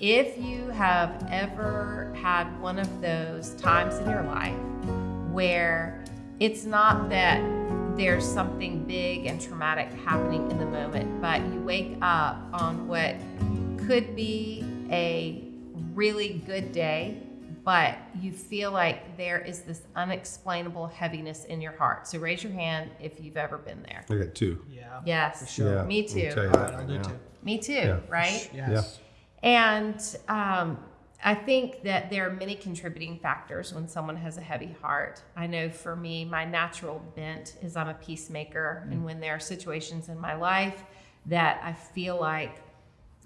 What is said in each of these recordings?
if you have ever had one of those times in your life where it's not that there's something big and traumatic happening in the moment, but you wake up on what could be a really good day, but you feel like there is this unexplainable heaviness in your heart. So raise your hand if you've ever been there. I got two. Yeah. Yes. For sure. Yeah, Me too. tell you that right, I'll do now. too. Me too, Yeah. right? Yes. And um, I think that there are many contributing factors when someone has a heavy heart. I know for me, my natural bent is I'm a peacemaker. And when there are situations in my life that I feel like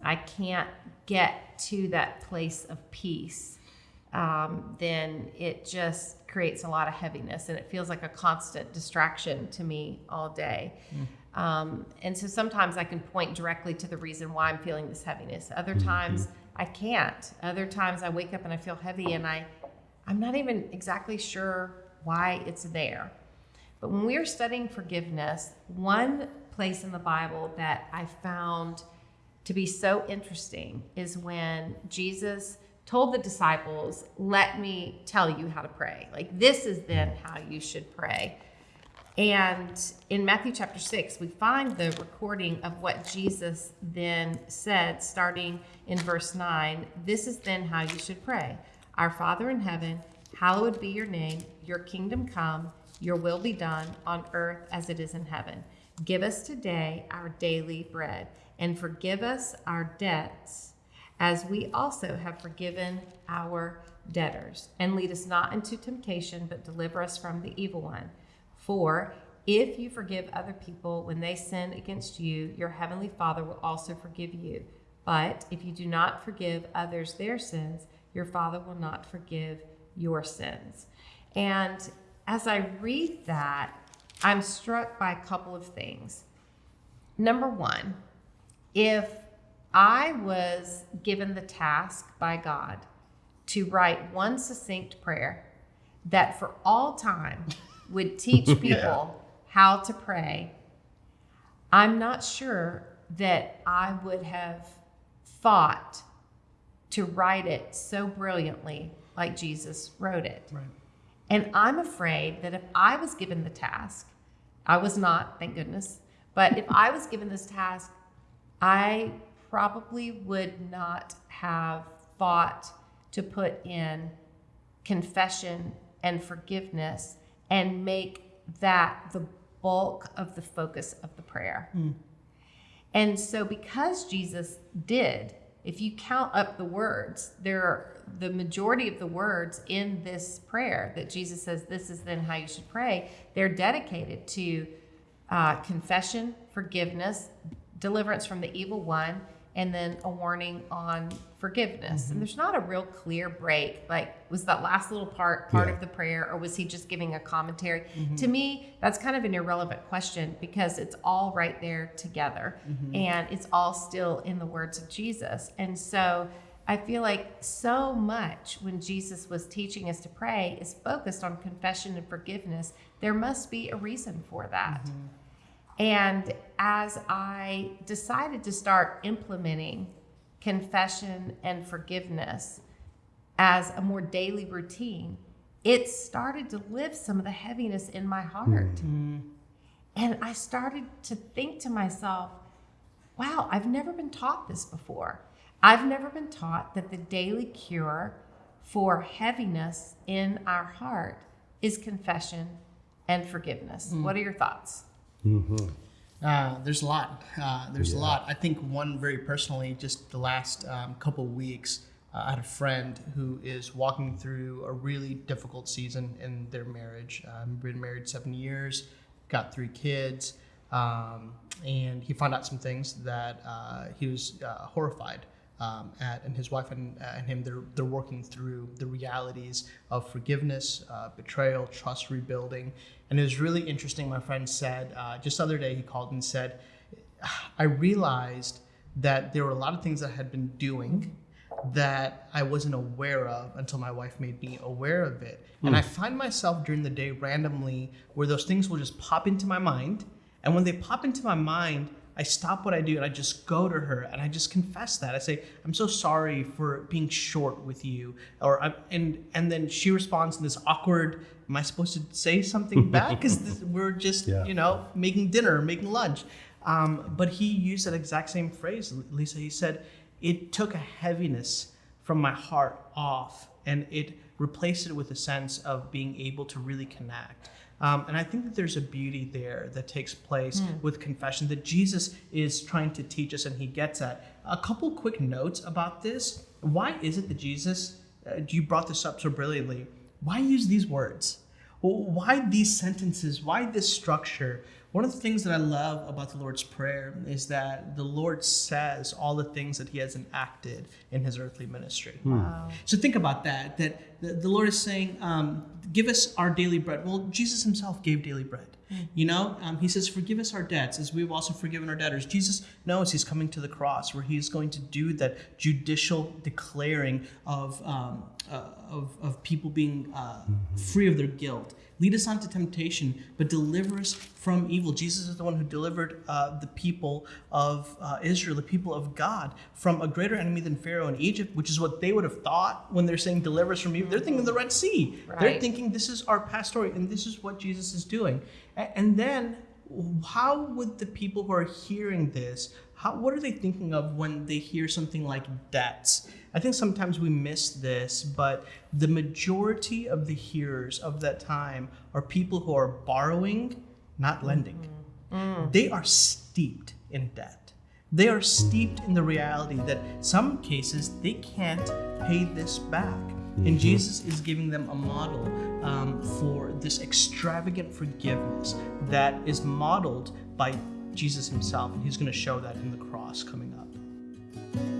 I can't get to that place of peace, um, then it just creates a lot of heaviness and it feels like a constant distraction to me all day. Um, and so sometimes I can point directly to the reason why I'm feeling this heaviness. Other times I can't. Other times I wake up and I feel heavy and I, I'm not even exactly sure why it's there. But when we are studying forgiveness, one place in the Bible that I found to be so interesting is when Jesus told the disciples, Let me tell you how to pray. Like, this is then how you should pray. And in Matthew chapter 6, we find the recording of what Jesus then said, starting in verse 9. This is then how you should pray Our Father in heaven, hallowed be your name, your kingdom come, your will be done on earth as it is in heaven. Give us today our daily bread, and forgive us our debts as we also have forgiven our debtors. And lead us not into temptation, but deliver us from the evil one. For if you forgive other people when they sin against you, your heavenly Father will also forgive you. But if you do not forgive others their sins, your Father will not forgive your sins. And as I read that, I'm struck by a couple of things. Number one, if I was given the task by God to write one succinct prayer that for all time would teach people how to pray, I'm not sure that I would have thought to write it so brilliantly like Jesus wrote it. Right. And I'm afraid that if I was given the task, I was not, thank goodness, but if I was given this task, I probably would not have thought to put in confession and forgiveness and make that the bulk of the focus of the prayer. And so, because Jesus did, if you count up the words, there are the majority of the words in this prayer that Jesus says, This is then how you should pray, they're dedicated to uh, confession, forgiveness, deliverance from the evil one, and then a warning on forgiveness. And mm-hmm. there's not a real clear break. Like, was that last little part part Yeah. of the prayer, or was he just giving a commentary? Mm-hmm. To me, that's kind of an irrelevant question because it's all right there together, mm-hmm. and it's all still in the words of Jesus. And so. I feel like so much when Jesus was teaching us to pray is focused on confession and forgiveness. There must be a reason for that. And as I decided to start implementing confession and forgiveness as a more daily routine, it started to lift some of the heaviness in my heart. Mm-hmm. And I started to think to myself, wow, I've never been taught this before. I've never been taught that the daily cure for heaviness in our heart is confession and forgiveness. Mm. What are your thoughts? Uh, there's a lot. Uh, there's a lot. I think one very personally, just the last um, couple weeks, uh, I had a friend who is walking through a really difficult season in their marriage. Um, been married seven years, got three kids, um, and he found out some things that uh, he was uh, horrified um, at, and his wife and, uh, and him they're they're working through the realities of forgiveness, uh, betrayal, trust rebuilding, and it was really interesting. My friend said uh, just the other day he called and said, I realized that there were a lot of things that I had been doing that I wasn't aware of until my wife made me aware of it. And I find myself during the day randomly where those things will just pop into my mind. And when they pop into my mind, I stop what I do and I just go to her and I just confess that. I say, I'm so sorry for being short with you. Or I'm, and and then she responds in this awkward, am I supposed to say something back? Because we're just, Yeah. you know, making dinner, making lunch. Um, but he used that exact same phrase, Lisa. He said, it took a heaviness from my heart off and it replaced it with a sense of being able to really connect. Um, and I think that there's a beauty there that takes place with confession that Jesus is trying to teach us and he gets at. A couple quick notes about this. Why is it that Jesus, uh, you brought this up so brilliantly, why use these words? Why these sentences? Why this structure? One of the things that I love about the Lord's Prayer is that the Lord says all the things that He has enacted in His earthly ministry. Wow. So think about that. That the, the Lord is saying, um, "Give us our daily bread." Well, Jesus Himself gave daily bread. You know, um, He says, "Forgive us our debts, as we've also forgiven our debtors." Jesus knows He's coming to the cross, where He's going to do that judicial declaring of um, uh, of, of people being uh, free of their guilt. Lead us not to temptation, but deliver us from evil. Jesus is the one who delivered uh, the people of uh, Israel, the people of God, from a greater enemy than Pharaoh in Egypt, which is what they would have thought when they're saying deliver us from evil. They're thinking the Red Sea. They're thinking this is our past story, and this is what Jesus is doing. And then, how would the people who are hearing this, how, what are they thinking of when they hear something like debts? I think sometimes we miss this, but the majority of the hearers of that time are people who are borrowing, not mm-hmm. lending. Mm. They are steeped in debt. They are steeped in the reality that some cases they can't pay this back. And mm-hmm. Jesus is giving them a model um, for this extravagant forgiveness that is modeled by Jesus himself, and he's going to show that in the cross coming up.